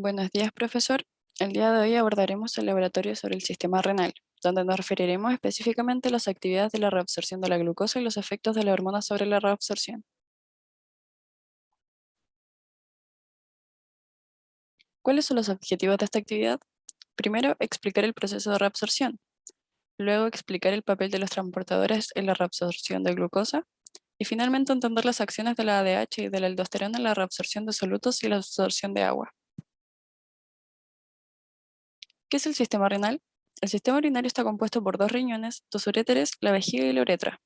Buenos días, profesor. El día de hoy abordaremos el laboratorio sobre el sistema renal, donde nos referiremos específicamente a las actividades de la reabsorción de la glucosa y los efectos de la hormona sobre la reabsorción. ¿Cuáles son los objetivos de esta actividad? Primero, explicar el proceso de reabsorción. Luego, explicar el papel de los transportadores en la reabsorción de glucosa. Y finalmente, entender las acciones de la ADH y de la aldosterona en la reabsorción de solutos y la absorción de agua. ¿Qué es el sistema renal? El sistema urinario está compuesto por dos riñones, dos uréteres, la vejiga y la uretra.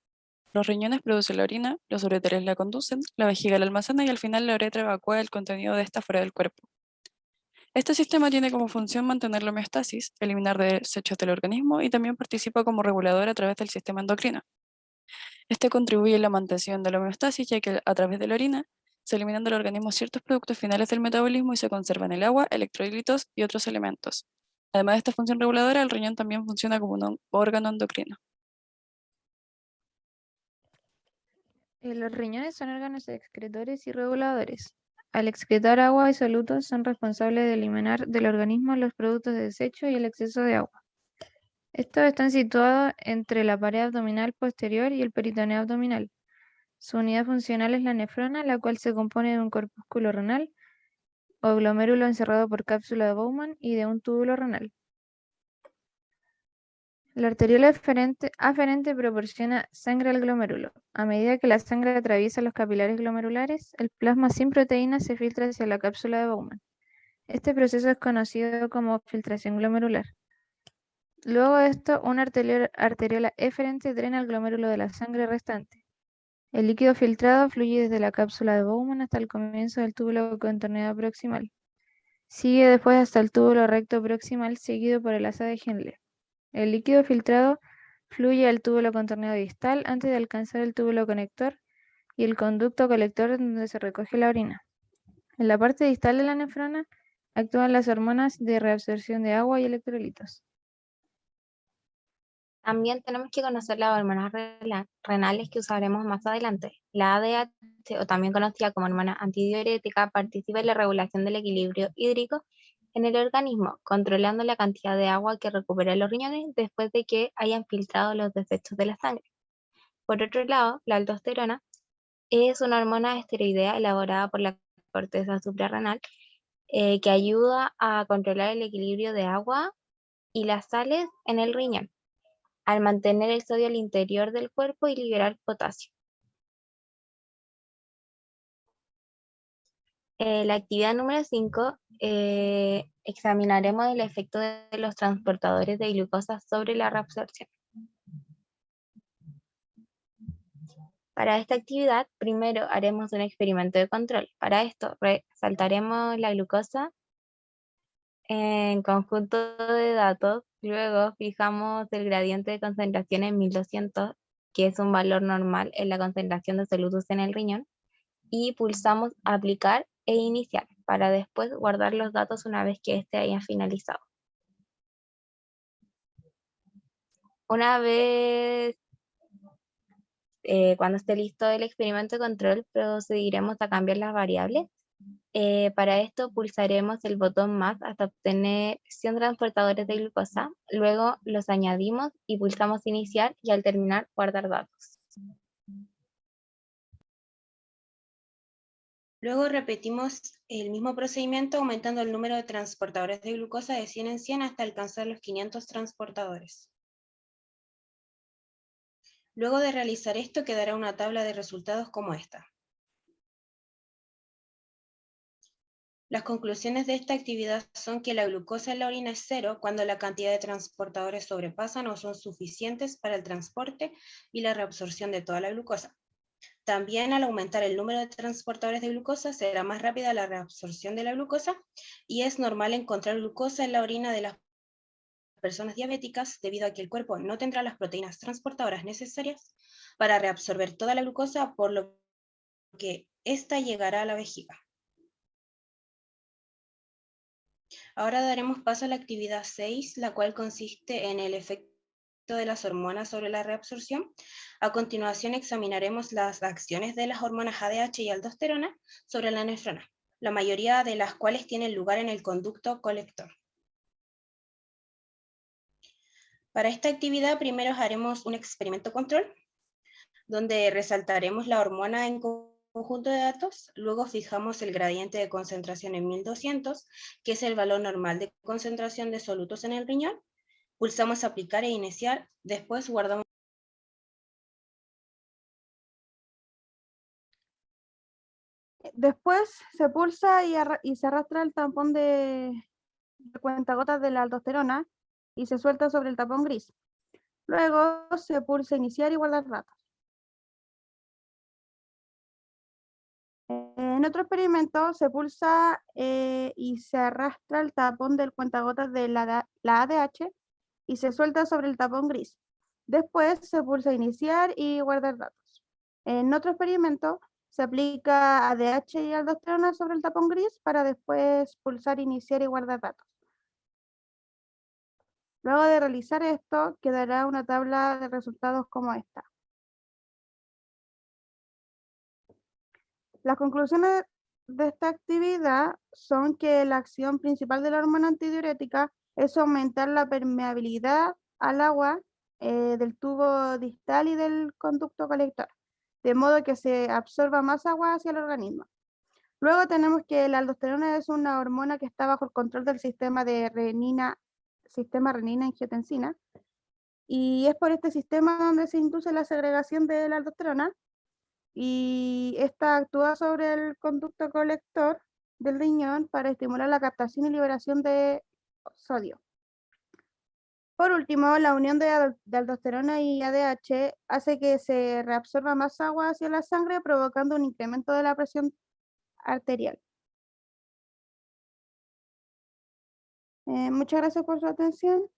Los riñones producen la orina, los uréteres la conducen, la vejiga la almacena y al final la uretra evacúa el contenido de esta fuera del cuerpo. Este sistema tiene como función mantener la homeostasis, eliminar desechos del organismo y también participa como regulador a través del sistema endocrino. Este contribuye a la mantención de la homeostasis ya que a través de la orina se eliminan del organismo ciertos productos finales del metabolismo y se conservan el agua, electrolitos y otros elementos, Además de esta función reguladora, el riñón también funciona como un órgano endocrino. Eh, los riñones son órganos excretores y reguladores. Al excretar agua y solutos son responsables de eliminar del organismo los productos de desecho y el exceso de agua. Estos están situados entre la pared abdominal posterior y el peritoneo abdominal. Su unidad funcional es la nefrona, la cual se compone de un corpúsculo renal o glomérulo encerrado por cápsula de Bowman y de un túbulo renal. La arteriola aferente, proporciona sangre al glomérulo. A medida que la sangre atraviesa los capilares glomerulares, el plasma sin proteínas se filtra hacia la cápsula de Bowman. Este proceso es conocido como filtración glomerular. Luego de esto, una arteriola eferente drena el glomérulo de la sangre restante. El líquido filtrado fluye desde la cápsula de Bowman hasta el comienzo del túbulo contorneado proximal. Sigue después hasta el túbulo recto proximal, seguido por el asa de Henle. El líquido filtrado fluye al túbulo contorneado distal antes de alcanzar el túbulo conector y el conducto colector donde se recoge la orina. En la parte distal de la nefrona actúan las hormonas de reabsorción de agua y electrolitos. También tenemos que conocer las hormonas renales que usaremos más adelante. La ADH, o también conocida como hormona antidiurética, participa en la regulación del equilibrio hídrico en el organismo, controlando la cantidad de agua que recupera los riñones después de que hayan filtrado los desechos de la sangre. Por otro lado, la aldosterona es una hormona esteroidea elaborada por la corteza suprarrenal eh, que ayuda a controlar el equilibrio de agua y las sales en el riñón al mantener el sodio al interior del cuerpo y liberar potasio. Eh, la actividad número 5, eh, examinaremos el efecto de los transportadores de glucosa sobre la reabsorción. Para esta actividad, primero haremos un experimento de control. Para esto, resaltaremos la glucosa en conjunto de datos Luego fijamos el gradiente de concentración en 1200, que es un valor normal en la concentración de solutos en el riñón, y pulsamos aplicar e iniciar, para después guardar los datos una vez que este haya finalizado. Una vez, eh, cuando esté listo el experimento de control, procederemos a cambiar las variables eh, para esto pulsaremos el botón más hasta obtener 100 transportadores de glucosa, luego los añadimos y pulsamos iniciar y al terminar guardar datos. Luego repetimos el mismo procedimiento aumentando el número de transportadores de glucosa de 100 en 100 hasta alcanzar los 500 transportadores. Luego de realizar esto quedará una tabla de resultados como esta. Las conclusiones de esta actividad son que la glucosa en la orina es cero cuando la cantidad de transportadores sobrepasan o son suficientes para el transporte y la reabsorción de toda la glucosa. También al aumentar el número de transportadores de glucosa será más rápida la reabsorción de la glucosa y es normal encontrar glucosa en la orina de las personas diabéticas debido a que el cuerpo no tendrá las proteínas transportadoras necesarias para reabsorber toda la glucosa, por lo que ésta llegará a la vejiga. Ahora daremos paso a la actividad 6, la cual consiste en el efecto de las hormonas sobre la reabsorción. A continuación examinaremos las acciones de las hormonas ADH y aldosterona sobre la nefrona. la mayoría de las cuales tienen lugar en el conducto colector. Para esta actividad primero haremos un experimento control, donde resaltaremos la hormona en conjunto de datos, luego fijamos el gradiente de concentración en 1200, que es el valor normal de concentración de solutos en el riñón, pulsamos aplicar e iniciar, después guardamos Después se pulsa y, se arrastra el tampón de, de cuentagotas de la aldosterona y se suelta sobre el tapón gris. Luego se pulsa iniciar y guardar datos. En otro experimento se pulsa eh, y se arrastra el tapón del cuentagotas de la, la ADH y se suelta sobre el tapón gris. Después se pulsa iniciar y guardar datos. En otro experimento se aplica ADH y aldosterona sobre el tapón gris para después pulsar iniciar y guardar datos. Luego de realizar esto, quedará una tabla de resultados como esta. Las conclusiones de esta actividad son que la acción principal de la hormona antidiurética es aumentar la permeabilidad al agua eh, del tubo distal y del conducto colector, de modo que se absorba más agua hacia el organismo. Luego tenemos que la aldosterona es una hormona que está bajo el control del sistema de renina, sistema renina-angiotensina, y es por este sistema donde se induce la segregación de la aldosterona, y esta actúa sobre el conducto colector del riñón para estimular la captación y liberación de sodio. Por último, la unión de, al- de aldosterona y ADH hace que se reabsorba más agua hacia la sangre, provocando un incremento de la presión arterial. Eh, muchas gracias por su atención.